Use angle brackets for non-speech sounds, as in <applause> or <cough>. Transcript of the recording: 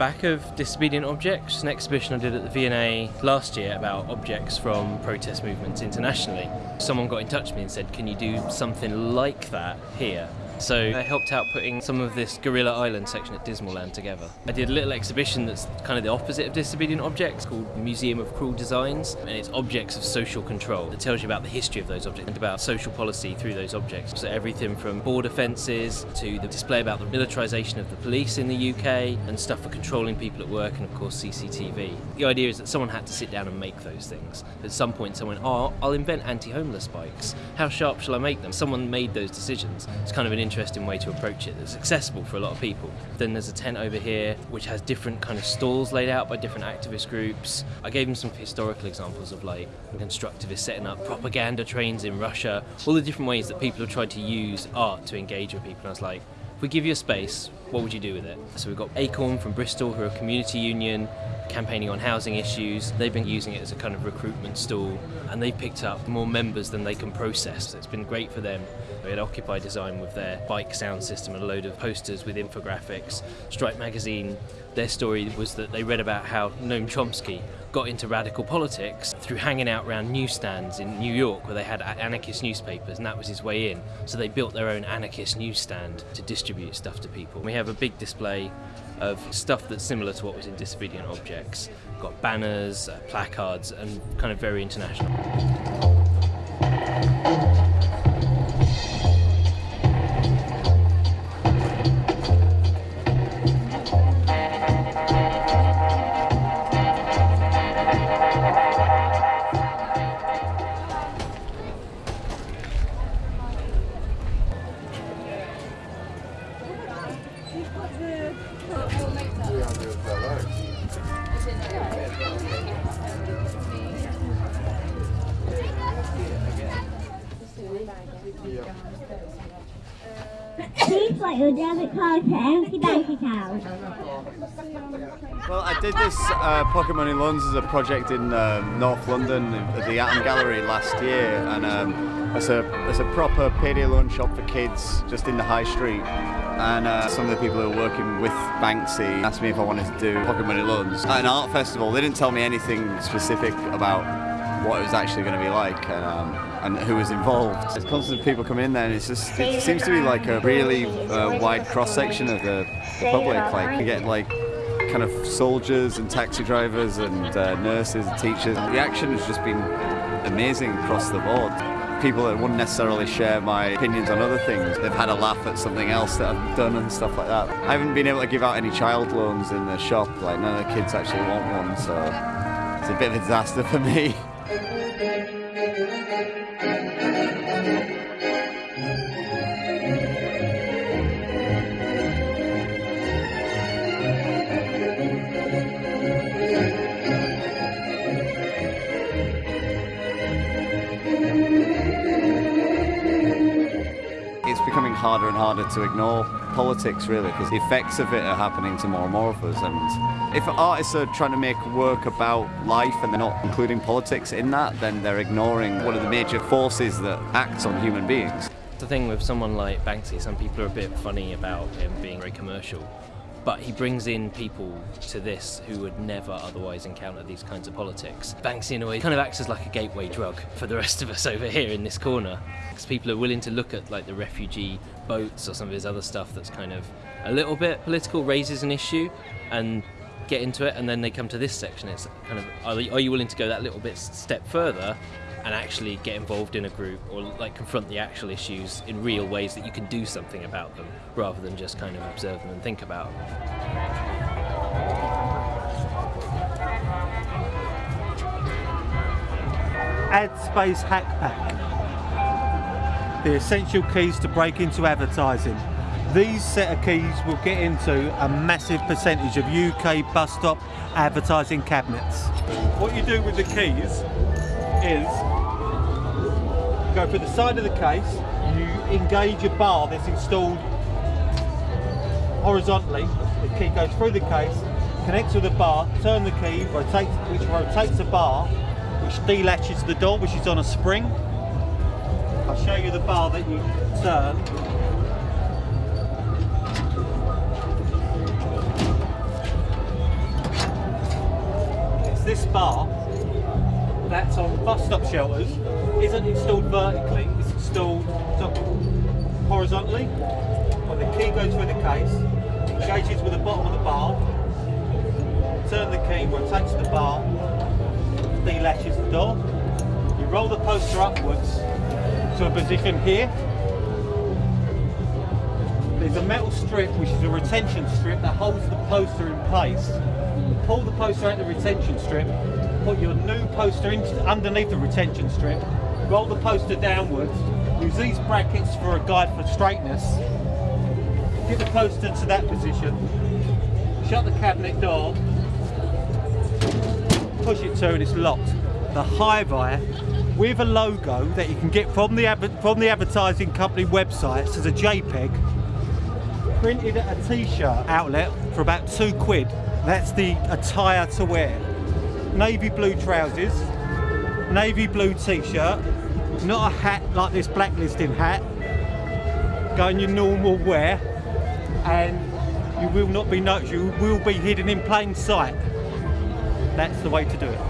back of Disobedient Objects, an exhibition I did at the V&A last year about objects from protest movements internationally. Someone got in touch with me and said, can you do something like that here? So I helped out putting some of this Gorilla Island section at Dismaland together. I did a little exhibition that's kind of the opposite of Disobedient Objects called Museum of Cruel Designs and it's objects of social control. It tells you about the history of those objects and about social policy through those objects. So everything from border fences to the display about the militarisation of the police in the UK and stuff for controlling people at work and of course CCTV. The idea is that someone had to sit down and make those things. At some point someone, oh, I'll invent anti-homeless bikes. How sharp shall I make them? Someone made those decisions. It's kind of an interesting way to approach it that's accessible for a lot of people. Then there's a tent over here which has different kind of stalls laid out by different activist groups. I gave them some historical examples of like constructivists setting up propaganda trains in Russia, all the different ways that people have tried to use art to engage with people. And I was like, if we give you a space, what would you do with it? So we've got Acorn from Bristol, who are a community union campaigning on housing issues. They've been using it as a kind of recruitment stool and they've picked up more members than they can process. So it's been great for them. We had Occupy Design with their bike sound system and a load of posters with infographics. Strike Magazine, their story was that they read about how Noam Chomsky got into radical politics through hanging out around newsstands in New York where they had anarchist newspapers and that was his way in. So they built their own anarchist newsstand to distribute stuff to people. We have a big display of stuff that's similar to what was in Disobedient Objects. We've got banners, uh, placards and kind of very international. Write your debit card bank account. Well, I did this uh, Pocket Money Loans as a project in uh, North London at the Atom Gallery last year, and um, it's a it's a proper payday loan shop for kids just in the high street. And uh, some of the people who are working with Banksy asked me if I wanted to do pocket money loans at an art festival. They didn't tell me anything specific about what it was actually going to be like and, um, and who was involved. There's constant people coming in there and it's just, it seems to be like a really uh, wide cross section of the, the public. Like you get like kind of soldiers and taxi drivers and uh, nurses and teachers. The action has just been amazing across the board. People that wouldn't necessarily share my opinions on other things, they've had a laugh at something else that I've done and stuff like that. I haven't been able to give out any child loans in the shop, like none of the kids actually want one, so it's a bit of a disaster for me. <laughs> harder and harder to ignore politics really because the effects of it are happening to more and more of us and if artists are trying to make work about life and they're not including politics in that then they're ignoring one of the major forces that acts on human beings. The thing with someone like Banksy, some people are a bit funny about him being very commercial but he brings in people to this who would never otherwise encounter these kinds of politics. Banksy in a way kind of acts as like a gateway drug for the rest of us over here in this corner because people are willing to look at like the refugee boats or some of his other stuff that's kind of a little bit political, raises an issue and get into it and then they come to this section it's kind of are you willing to go that little bit step further and actually get involved in a group or like confront the actual issues in real ways that you can do something about them rather than just kind of observe them and think about them. Ad Space Hack Pack. The essential keys to break into advertising. These set of keys will get into a massive percentage of UK bus stop advertising cabinets. What you do with the keys is go through the side of the case, you engage a bar that's installed horizontally, the key goes through the case, connects with the bar, turn the key, rotates, which rotates the bar, which delatches the door, which is on a spring. I'll show you the bar that you turn. It's this bar that's on bus stop shelters isn't installed vertically, it's installed horizontally. When the key goes through the case, engages with the bottom of the bar, turn the key, rotates the bar, delatches the door. You roll the poster upwards to a position here. There's a metal strip which is a retention strip that holds the poster in place. Pull the poster out the retention strip, put your new poster underneath the retention strip, roll the poster downwards, use these brackets for a guide for straightness, get the poster to that position, shut the cabinet door, push it to and it's locked. The Hi-Vi with a logo that you can get from the from the advertising company websites as a JPEG printed at a t-shirt outlet for about two quid. That's the attire to wear. Navy blue trousers, navy blue t-shirt, not a hat like this blacklisting hat. Go in your normal wear and you will not be noticed, you will be hidden in plain sight. That's the way to do it.